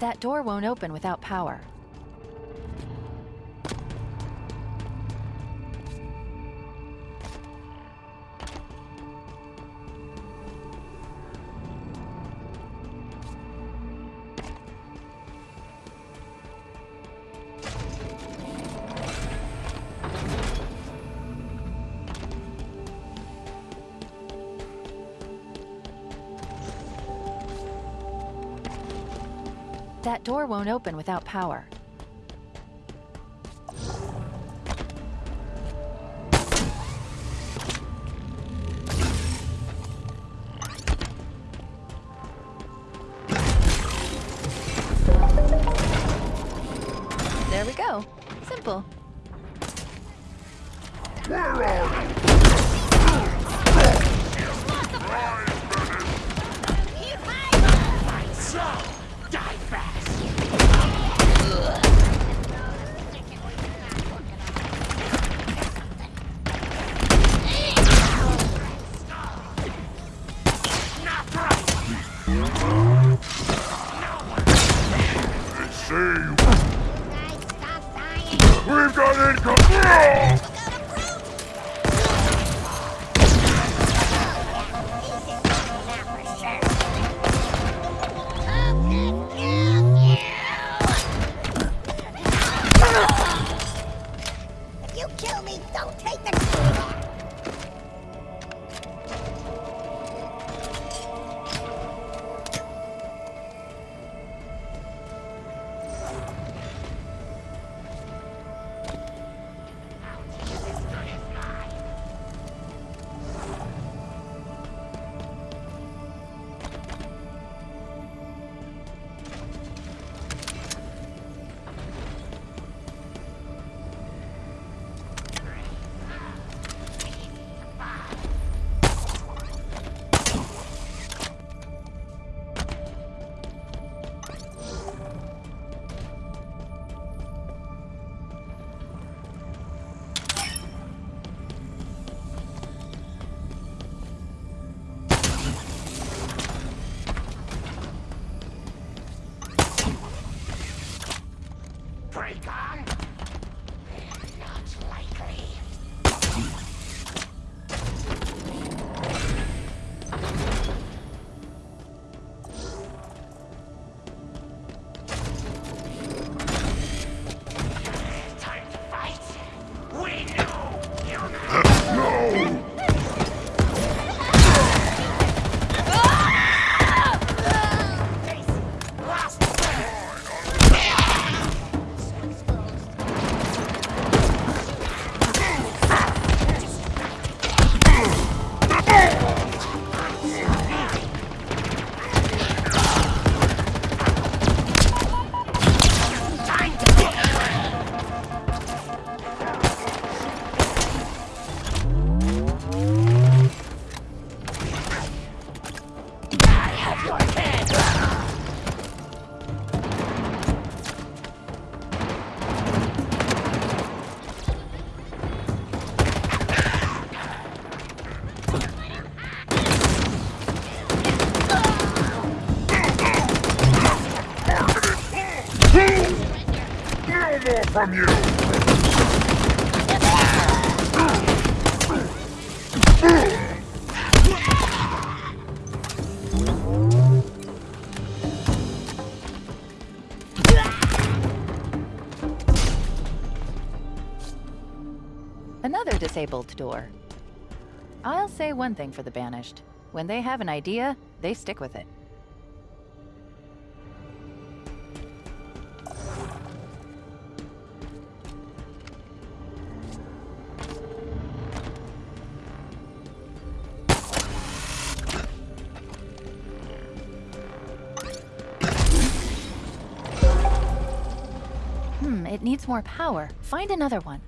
That door won't open without power. Won't open without power. There we go. Simple. See from you. Another disabled door. I'll say one thing for the Banished. When they have an idea, they stick with it. Hmm, it needs more power. Find another one.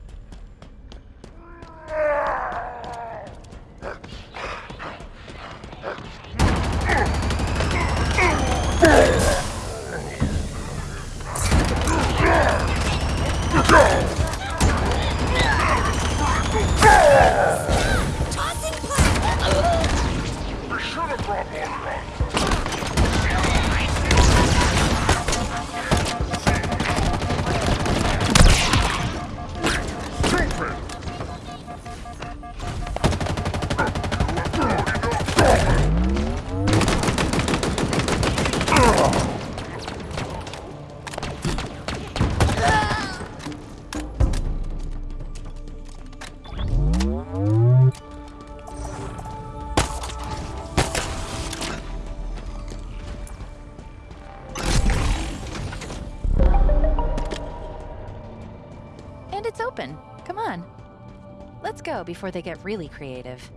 Go before they get really creative.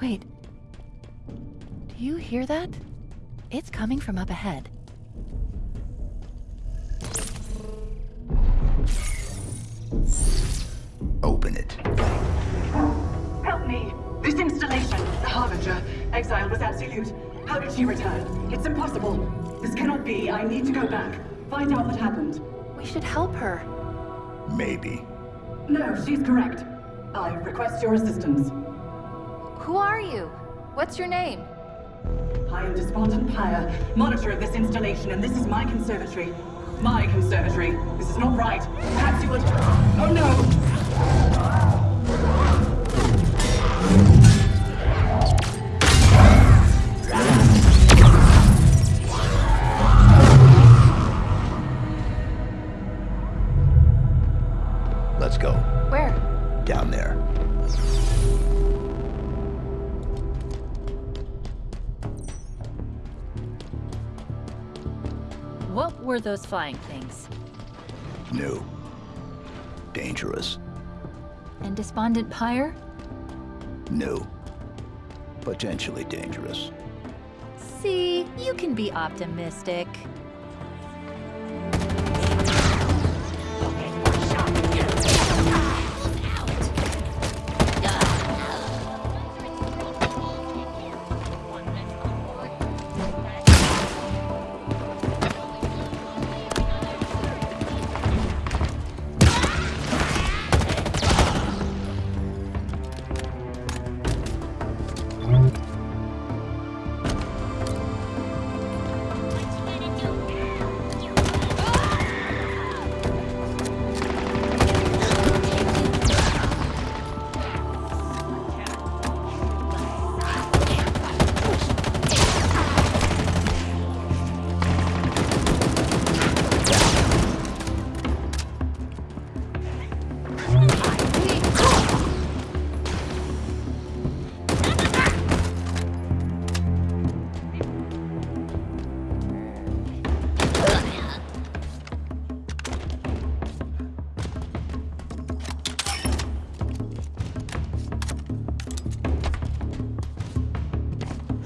Wait. Do you hear that? It's coming from up ahead. Open it. Help me! This installation, the Harbinger, exile was absolute. How did she return? It's impossible. This cannot be. I need to go back. Find out what happened. We should help her. Maybe. No, she's correct. I request your assistance. Who are you? What's your name? I am Despondent Pyre, monitor of this installation, and this is my conservatory. My conservatory. This is not right. Perhaps you would... Oh no! Those flying things? No. Dangerous. And Despondent Pyre? No. Potentially dangerous. See, you can be optimistic.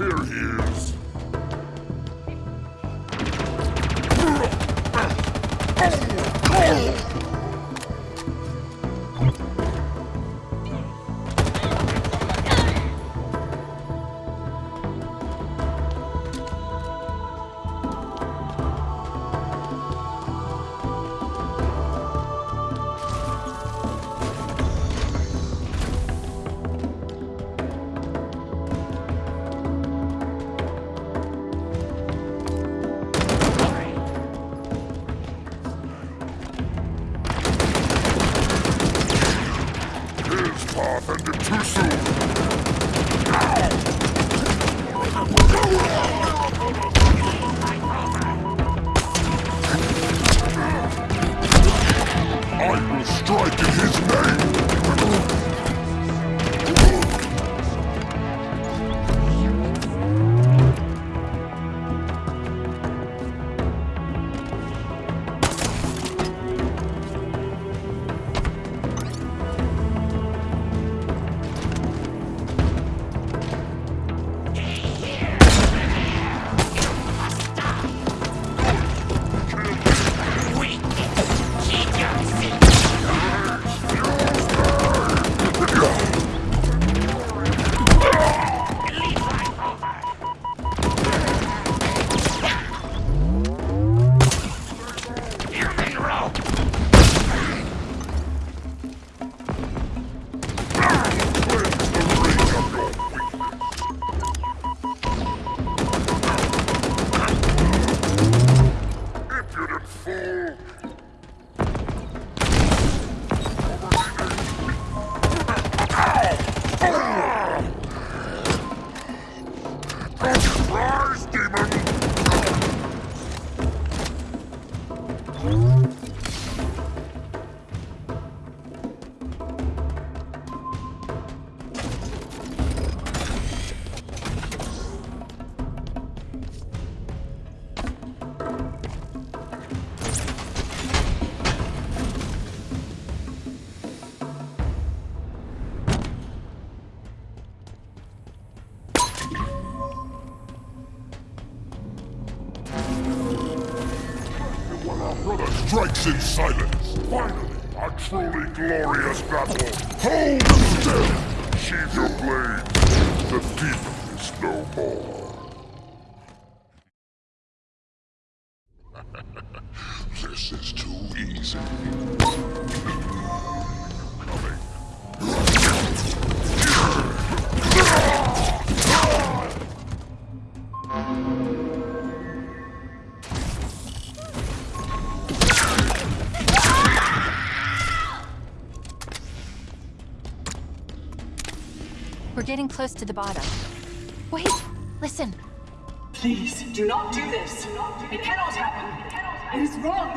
Here he is. In silence. Finally, a truly glorious battle. Hold still. Sheathe your blades. The thief is no more. Close to the bottom. Wait, listen. Please, do not do this. It cannot happen. It is wrong.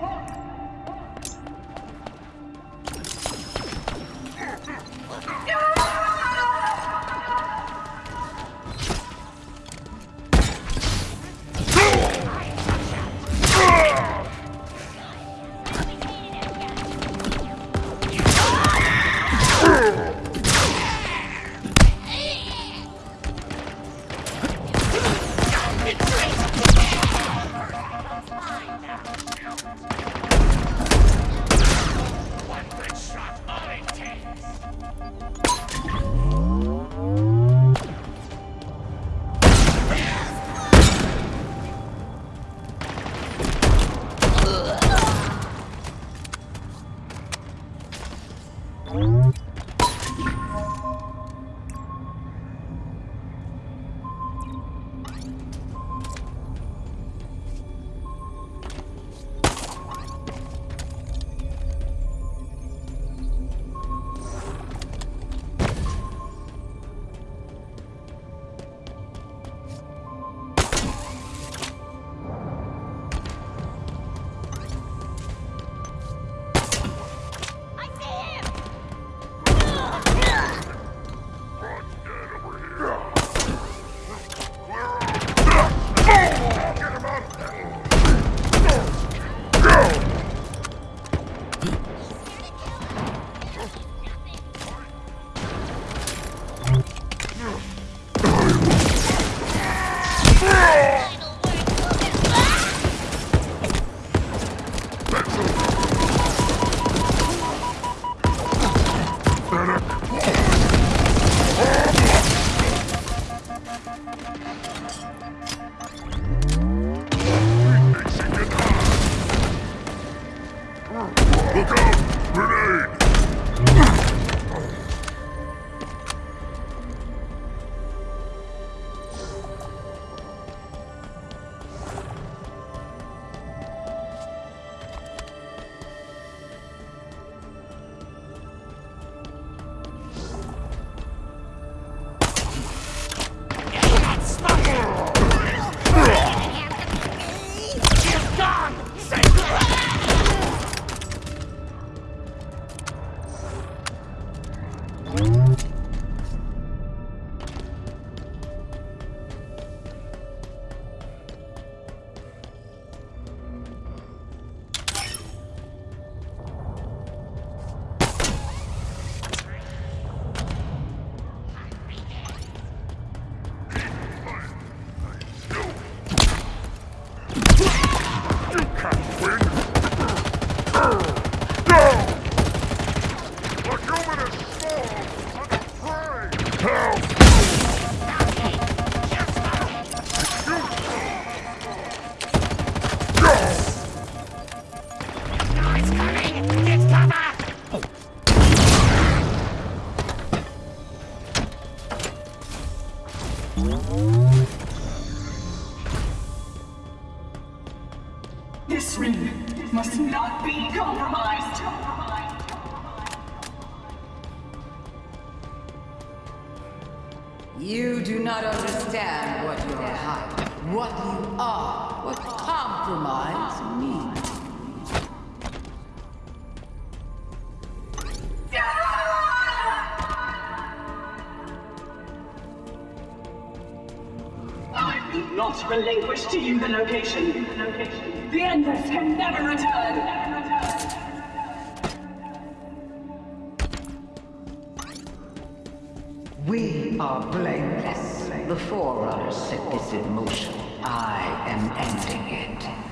One are blameless. The Forerunner set this in motion. I am ending it.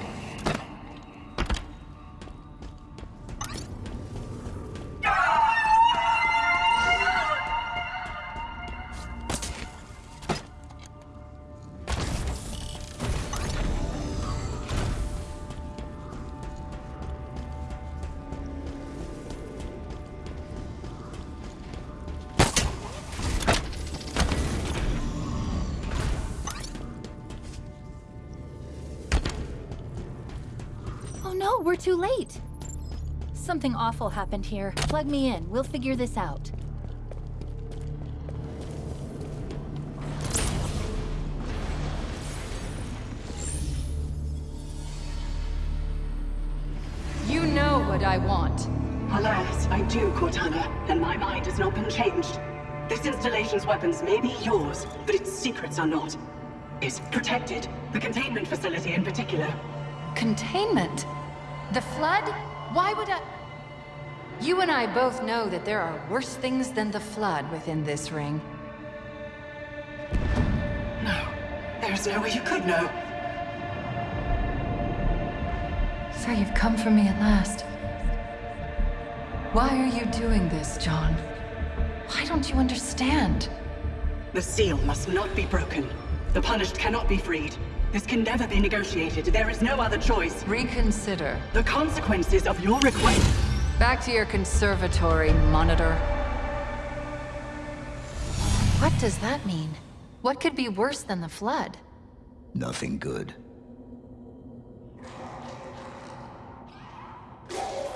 Something awful happened here. Plug me in. We'll figure this out. You know what I want. Alas, I do, Cortana, and my mind has not been changed. This installation's weapons may be yours, but its secrets are not. It's protected, the containment facility in particular. Containment? The Flood? Why would I... You and I both know that there are worse things than the Flood within this ring. No, there's no way you could know. So you've come for me at last. Why are you doing this, John? Why don't you understand? The seal must not be broken. The punished cannot be freed. This can never be negotiated. There is no other choice. Reconsider. The consequences of your request... Back to your conservatory, Monitor. What does that mean? What could be worse than the Flood? Nothing good.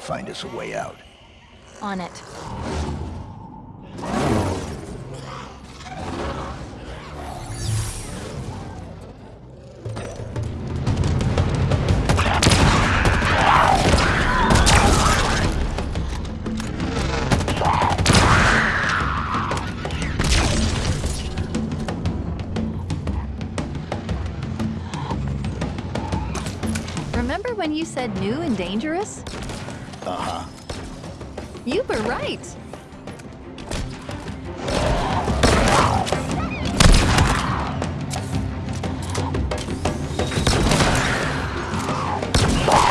Find us a way out. On it. Remember when you said new and dangerous? Uh-huh. You were right.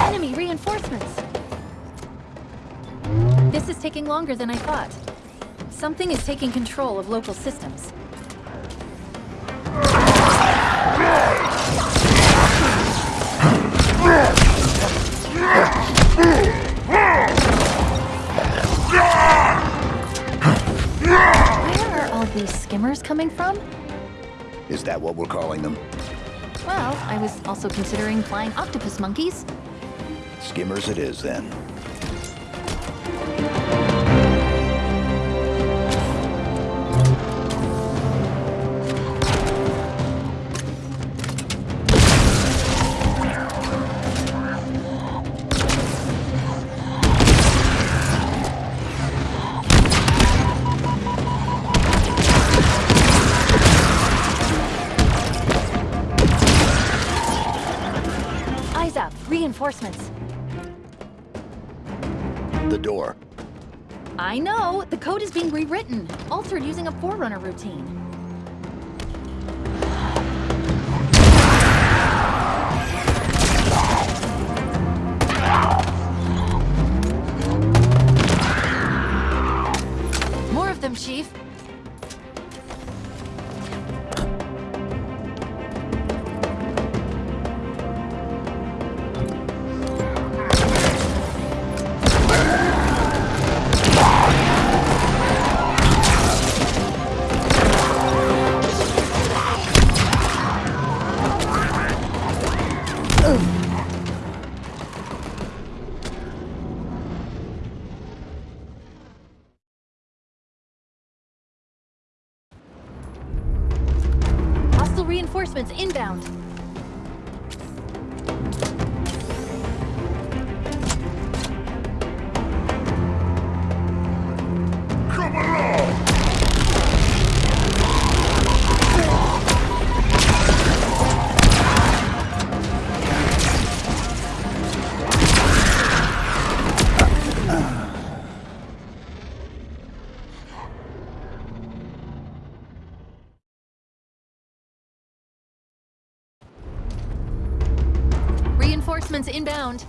Enemy reinforcements. This is taking longer than I thought. Something is taking control of local systems. Skimmers coming from? Is that what we're calling them? Well, I was also considering flying octopus monkeys. Skimmers it is, then. Reinforcements. The door. I know, the code is being rewritten, altered using a Forerunner routine. More of them, Chief. Inbound.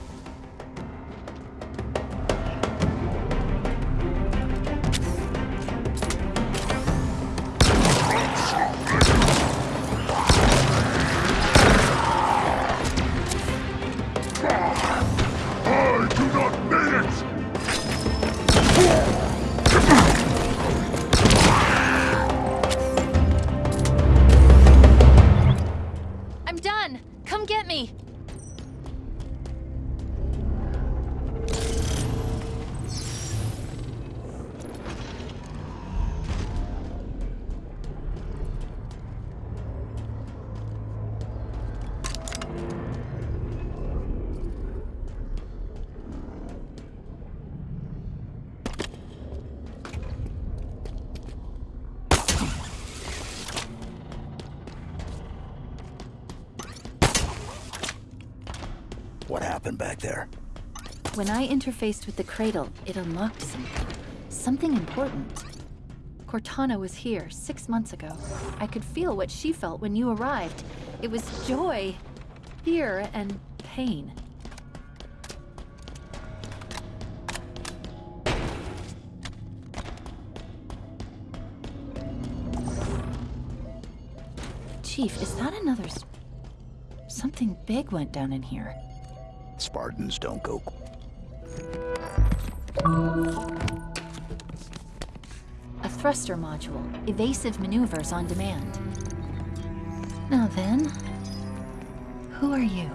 Happened back there? When I interfaced with the cradle, it unlocked something. Something important. Cortana was here six months ago. I could feel what she felt when you arrived. It was joy, fear, and pain. Chief, is that another... Something big went down in here. Spartans don't go. A thruster module. Evasive maneuvers on demand. Now then, who are you?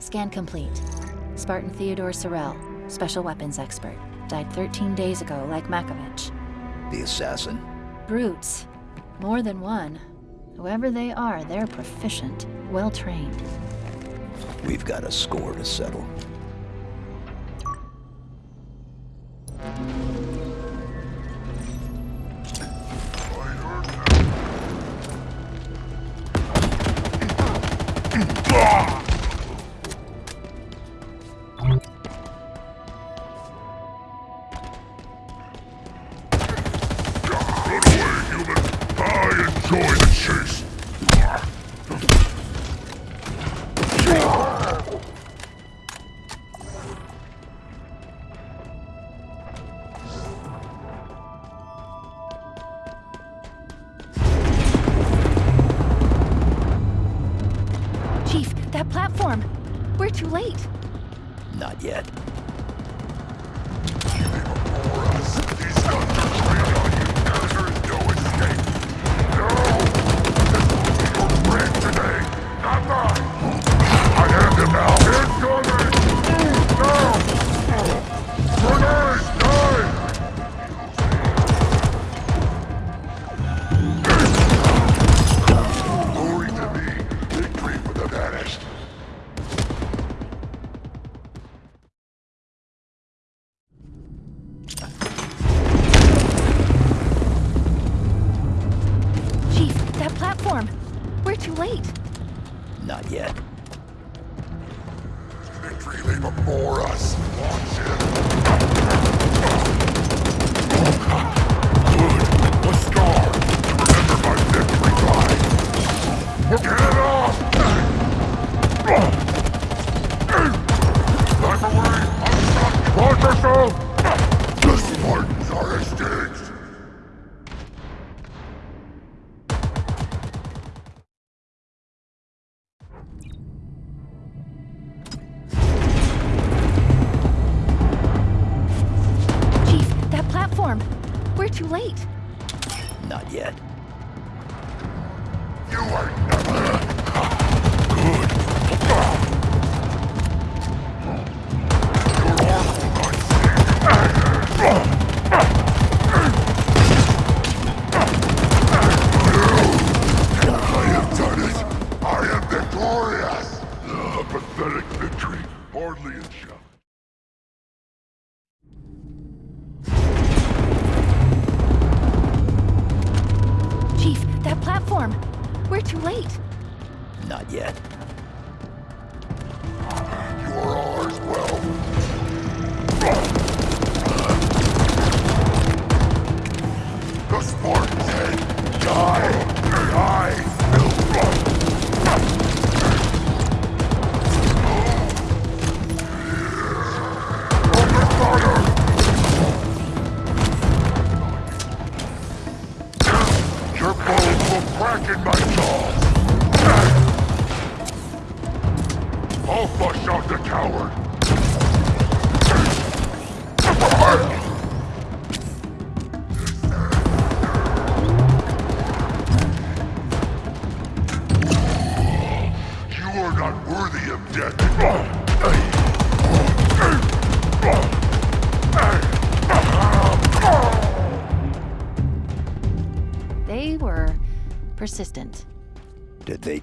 Scan complete. Spartan Theodore Sorel, special weapons expert. Died 13 days ago, like Makovich. The assassin? Brutes. More than one. Whoever they are, they're proficient, well trained. We've got a score to settle. Late! Not yet. Victory lay before us. Watch it. We're too late! Not yet.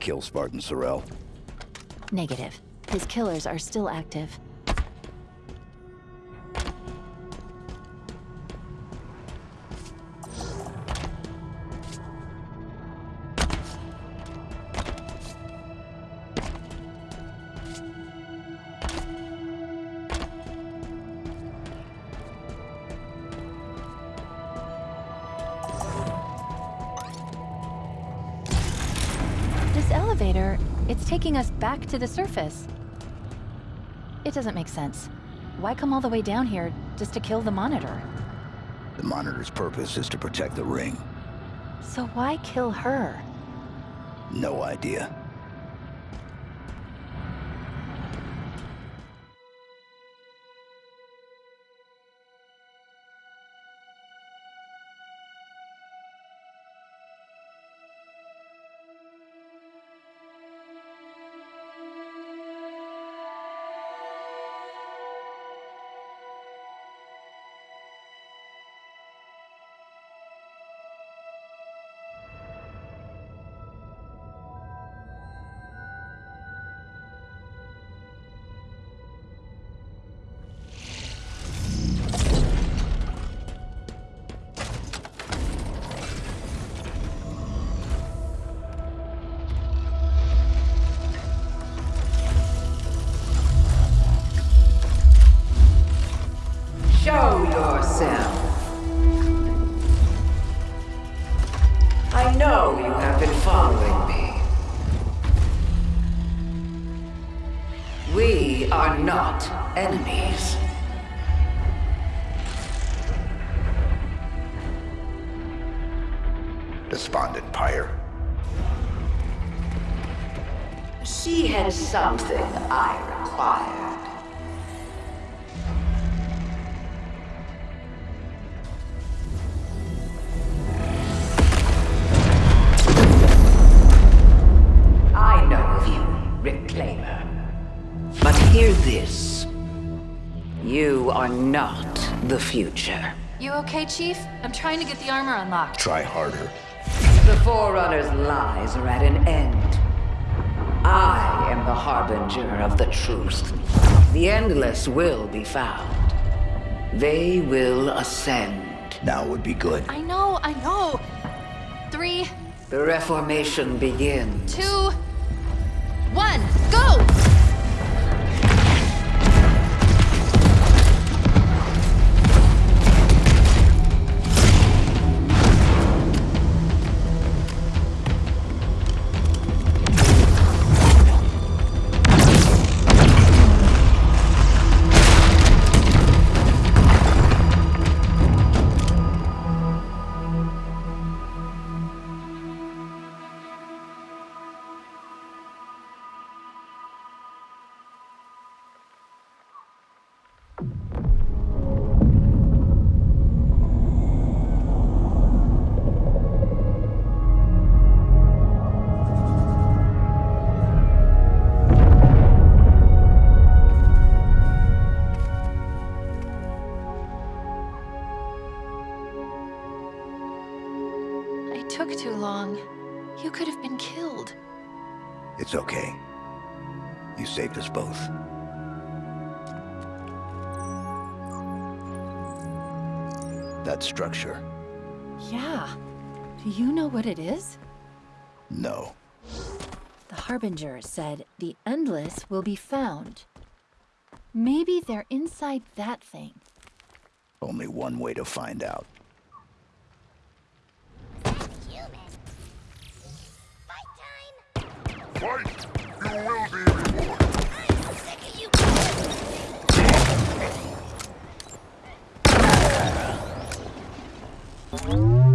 Kill Spartan Sorel? Negative. His killers are still active. It's taking us back to the surface. It doesn't make sense. Why come all the way down here just to kill the monitor? The monitor's purpose is to protect the ring. So why kill her? No idea. Something I required. I know of you, Reclaimer. But hear this. You are not the future. You okay, Chief? I'm trying to get the armor unlocked. Try harder. The Forerunner's lies are at an end. I am the harbinger of the truth. The Endless will be found. They will ascend. Now would be good. I know, I know. Three, The Reformation begins. two, one, go! Saved us both. That structure. Yeah. Do you know what it is? No. The Harbinger said the Endless will be found. Maybe they're inside that thing. Only one way to find out. Human. Fight time. Fight! You will be rewarded! I'm sick of you. You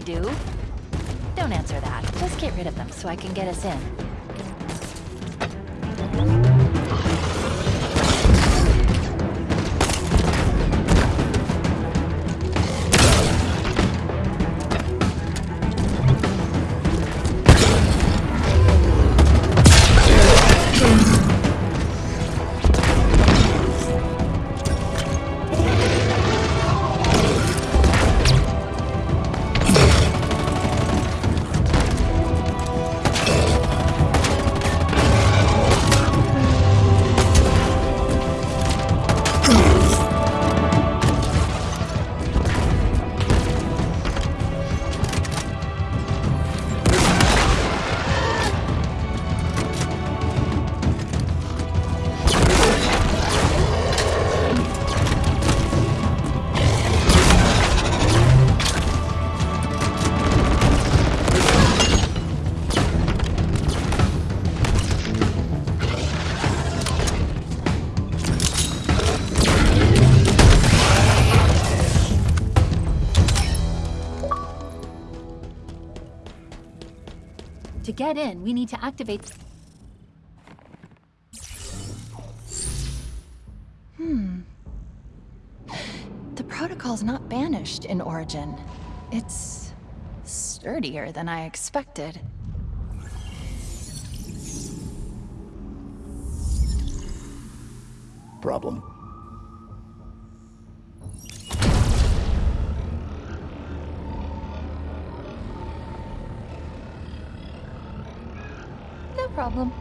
do? Don't answer that. Just get rid of them so I can get us in. In, we need to activate... Hmm. The protocol's not banished in Origin. It's... sturdier than I expected. Problem? Problem.